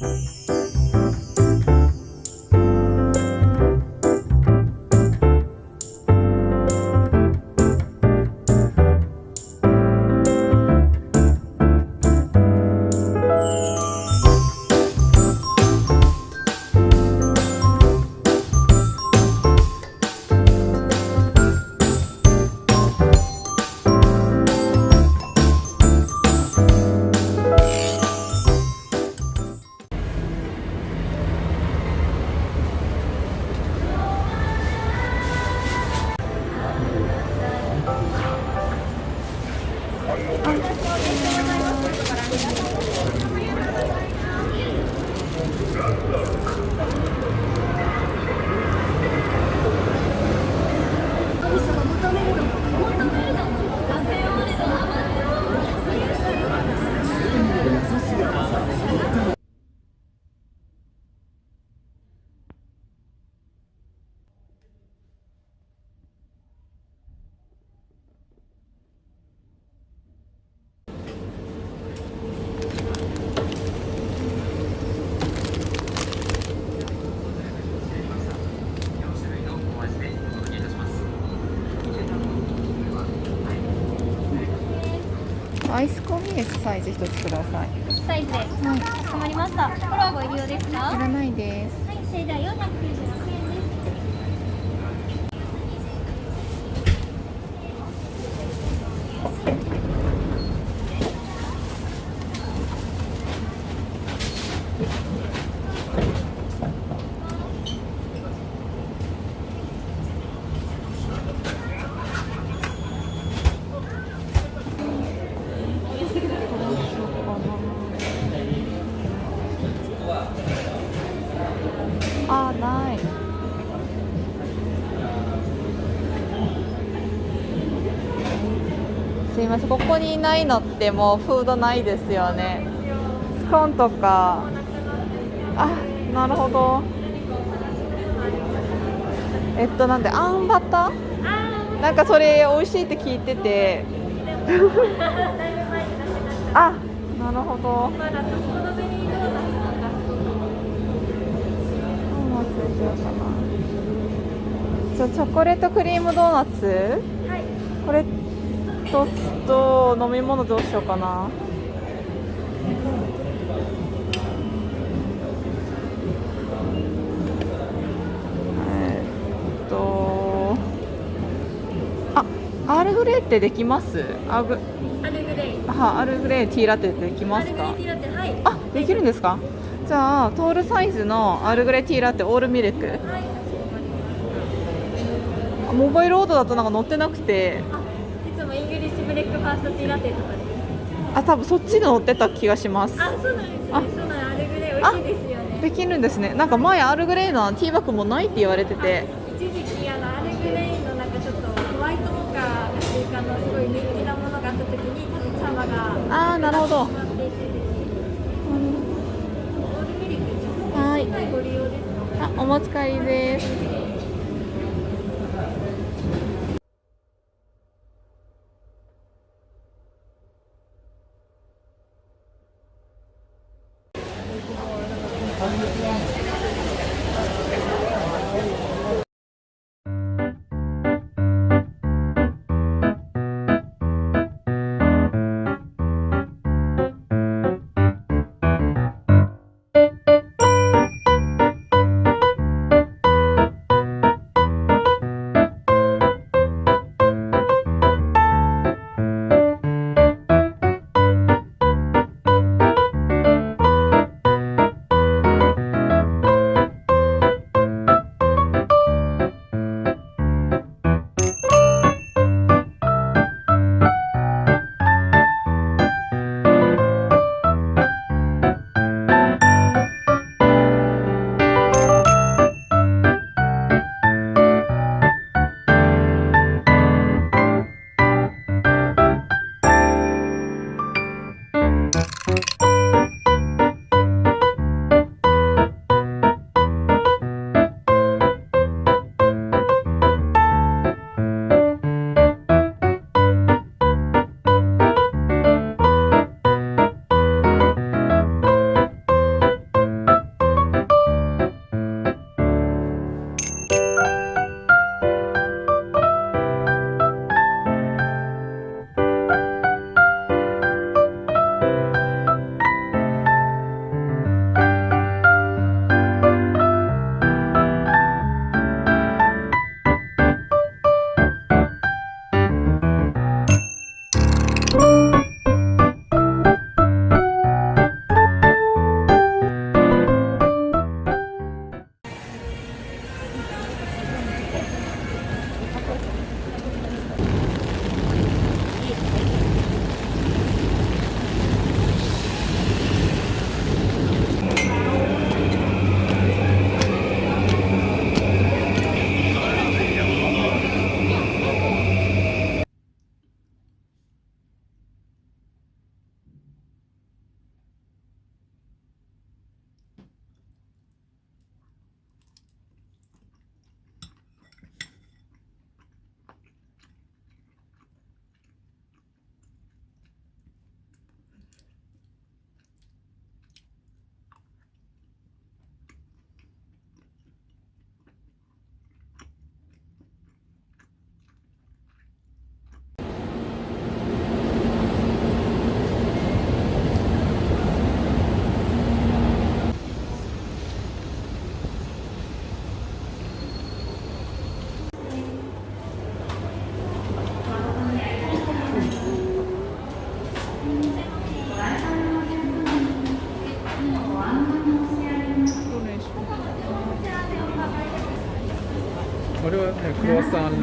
Música ありがとうございます。アイスコーヒーですサイズ一つください。サイズ。ではい。かまりました。フォローご入り用ですか？はいらないです。いそれでは496円ですあーないすいませんここにないのってもうフードないですよね。スコーンとか。あなるほど。えっとなんであんバタ？ーなんかそれ美味しいって聞いてて。あなるほど。じゃあチョコレートクリームドーナツ？1つと飲み物どうしようかな。え、っとあアールグレイってできます？アーグアルグレイ。はアールグレイティーラテできますか、はい、あできるんですかじゃあトールサイズのアールグレイティーラテオールミルク、はいモバイルオードだとなんか乗ってなくてファーストティーラテとかであ多分そっちで載ってた気がします。あそうなんですね。あ。そうなんアルグレイ美味しいですよね。できるんですね。なんか前アールグレーのティーバッグもないって言われてて。一時期あのアルグレイのなんかちょっとホワイトモカっていうかのすごい人気なものがあった時に多分サマがあーなるほど。はい。ご利用ですか？あお持ち帰りです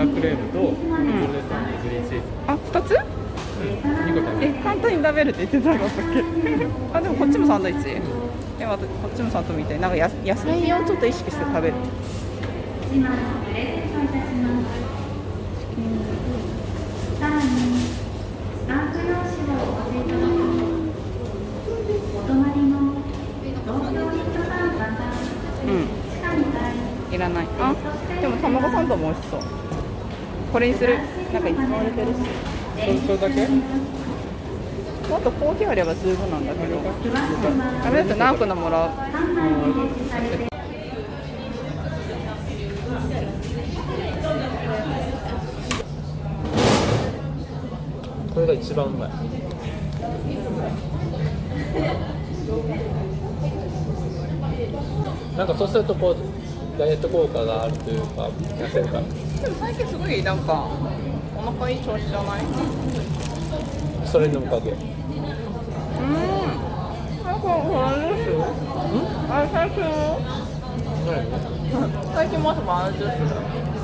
ラクレームとブルデサンにグリーンチーズ。あ二つ？2個食べえる簡単に食べるって言ってたの？だっけあでもこっちもサンドイッチ。えまたこっちもサンドみたい。なんかや野菜をちょっと意識して食べる。さらに、スタンプ用紙をお持ちいただくお隣の東京ミッドタウンバザーうん。地下2階いらない。あでも卵サンドも美味しそうこれにする？なんかいっぱい売れてるし。そそれだけ？もっとコーヒーあれば十分なんだけど。あれだって何個のもらう。3枚に設置されてこれが一番うまい。なんかそうするとこうダイエット効果があるというか痩せるからでも最近すごいなんかお腹いい調子じゃない？それのおかげ。うん。なんかあれです。よあれ最近何最近も朝もあれですよ。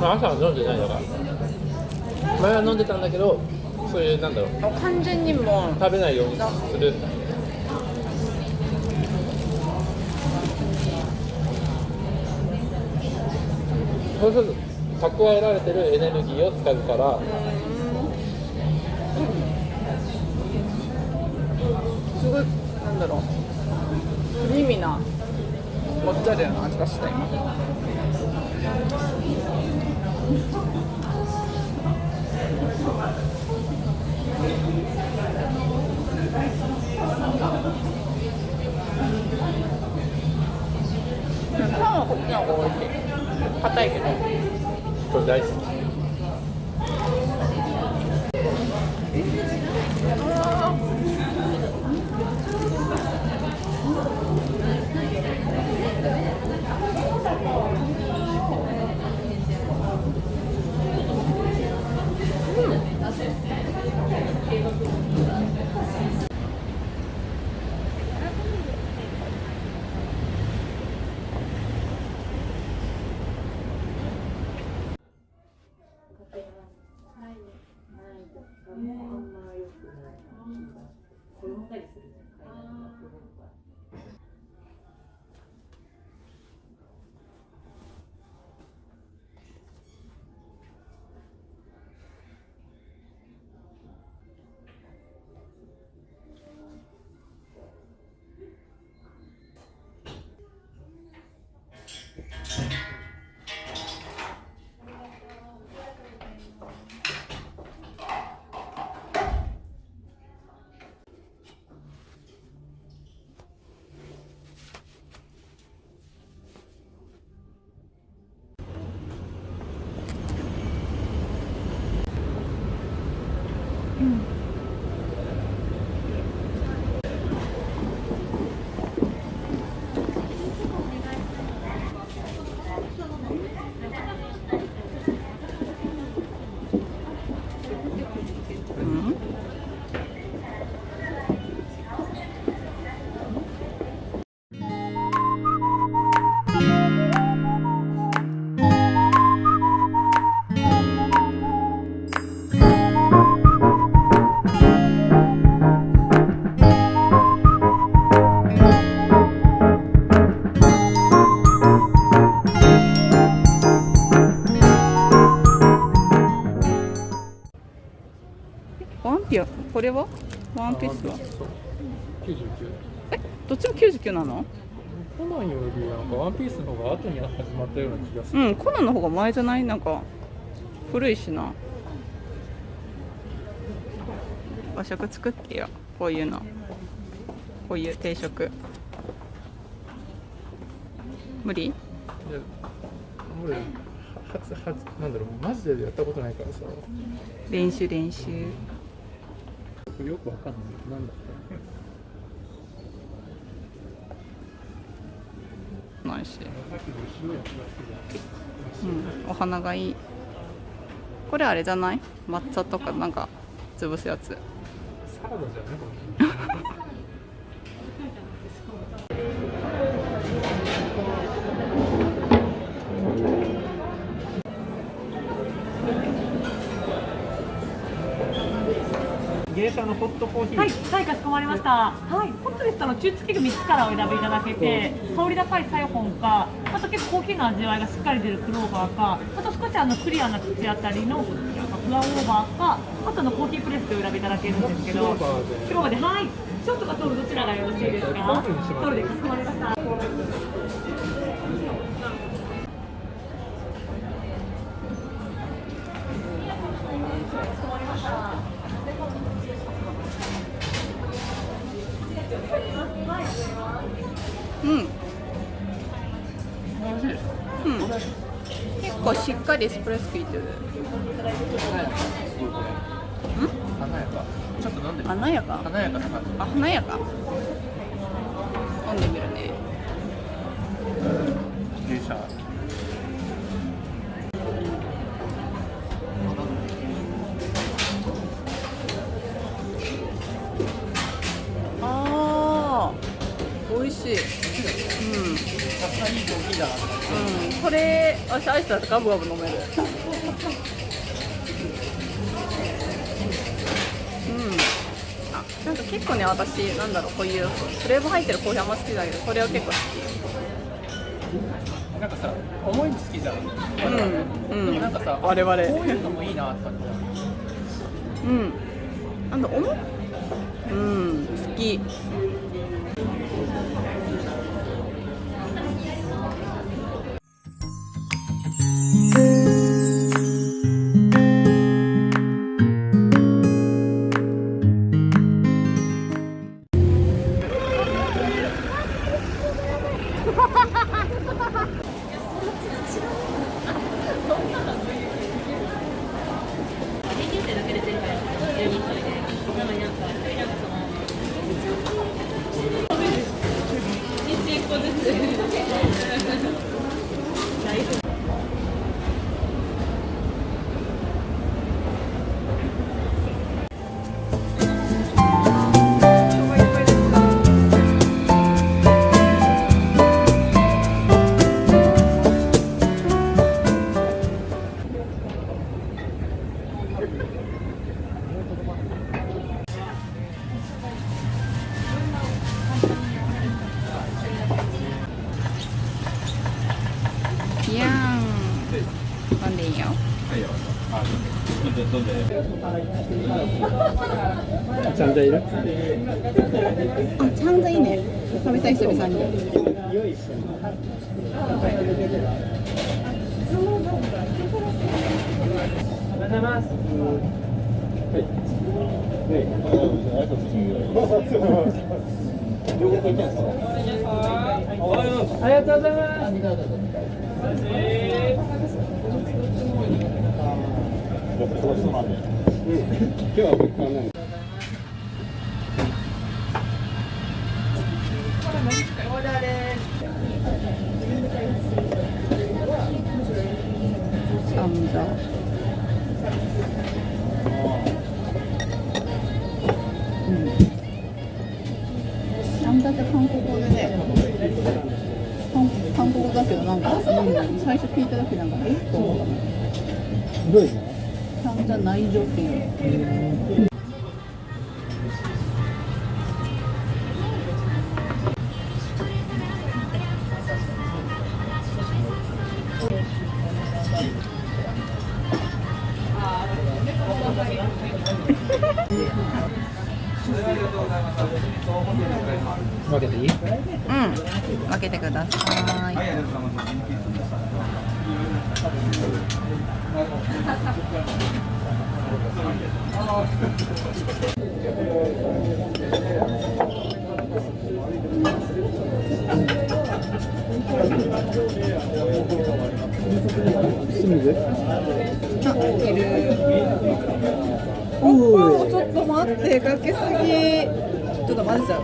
まあ朝は飲んでないだか。ら前は飲んでたんだけどそういうなんだろう。あ完全にもう食べないようにする。そうすると蓄えられてるエネルギーを使うから。すごいなんだろう。クリーミーなモッツァレラの味がした今パンはこっちの方が美味しい。硬いけど。これ99えどっちも99なの？コナンよりなんかワンピースの方が後に始まったような気がする。うんコナンの方が前じゃない？なんか古いしな。和食作ってよ。こういうの。こういう定食。無理？いや俺初初なんだろうマジでやったことないからさ。練習練習。よくわかんない。なんだないし、うん、お花がいい。これあれじゃない？抹茶とかなんか潰すやつ。社のホットコーヒー、はい、はい、かしこまりました。はい、ホットでしたら中付け具3つからお選びいただけて、香り高いサイフォンか、あと結構コーヒーの味わいがしっかり出るクローバーか、あと少しあのクリアな口当たりのフラオーバーか、あとのコーヒープレスでお選びいただけるんですけど、クローバーで、はい、ショートかトールどちらがよろしいですか？トールでかしこまりました。かりエスプレッソ効いてる。華やか。ちょっと飲んでみ華やか？華やか。な感じあ華やか私アイスだとガブガブ飲める。うん。あなんか結構ね私なんだろうこういうフレーバー入ってるコーヒーあんま好きだけどこれは結構好なんかさ重いの好きじゃん。きうん。うん。なんかさ我々。こういうのもいいなって感じうん。なんだ重っ？うん。好きちゃんといる？あちゃんといいね。食べたい久々にありがとうございます今日は僕からね分けていい？うん。分けてください。清水あいる。おおちょっと待ってかけすぎと混ぜちゃう。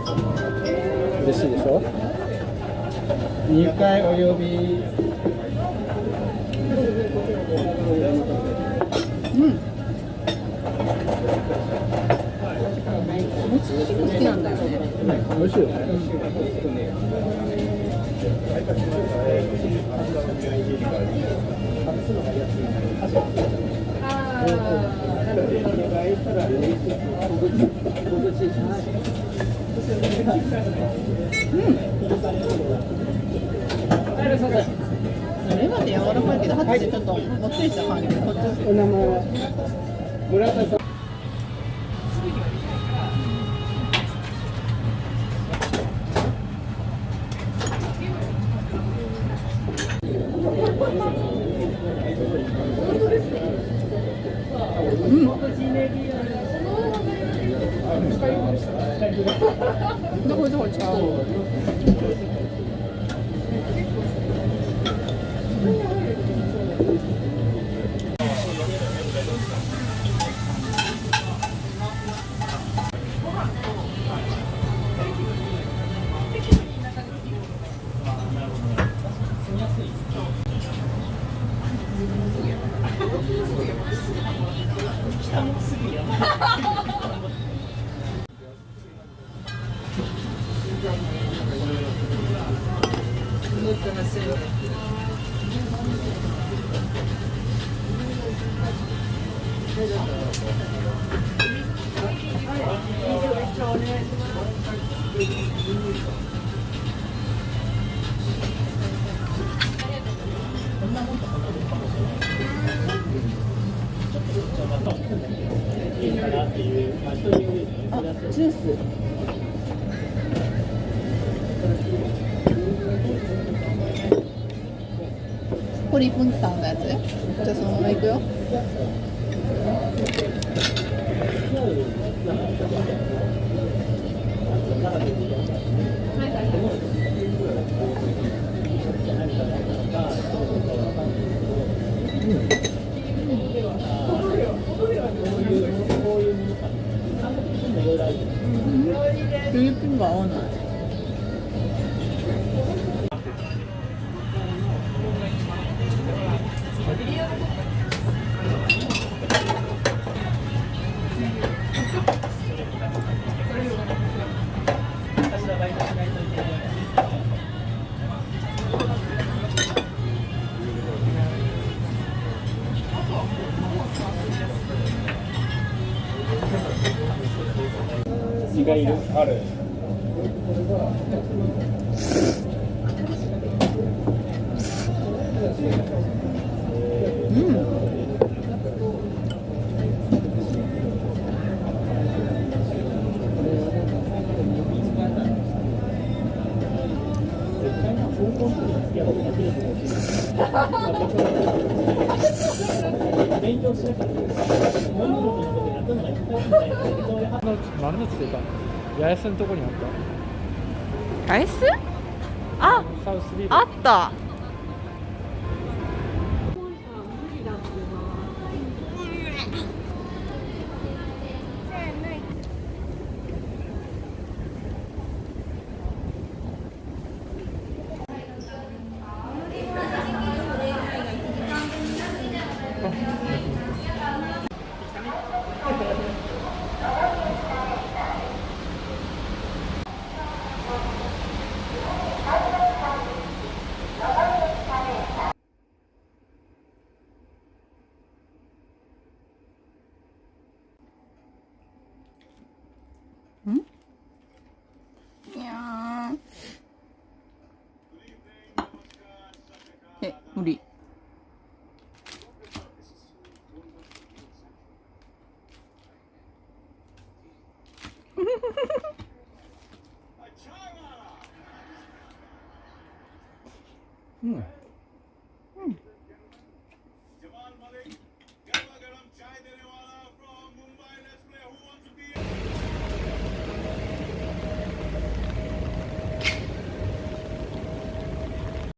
嬉しいでしょ？2回お呼び。うん。もち結構好きなん。だよね美味しいよねあレバーで柔らかいけど、ハツでちょっともっちりした感じで、こっちお名前は村田さん。 너 거기서 걸쳐. どこどこ違う。ジュース。これ1分間のやつ？じゃあそのままいくよ。がいる。ある。八重洲のとこにあった。アイスああったいやーえ無理。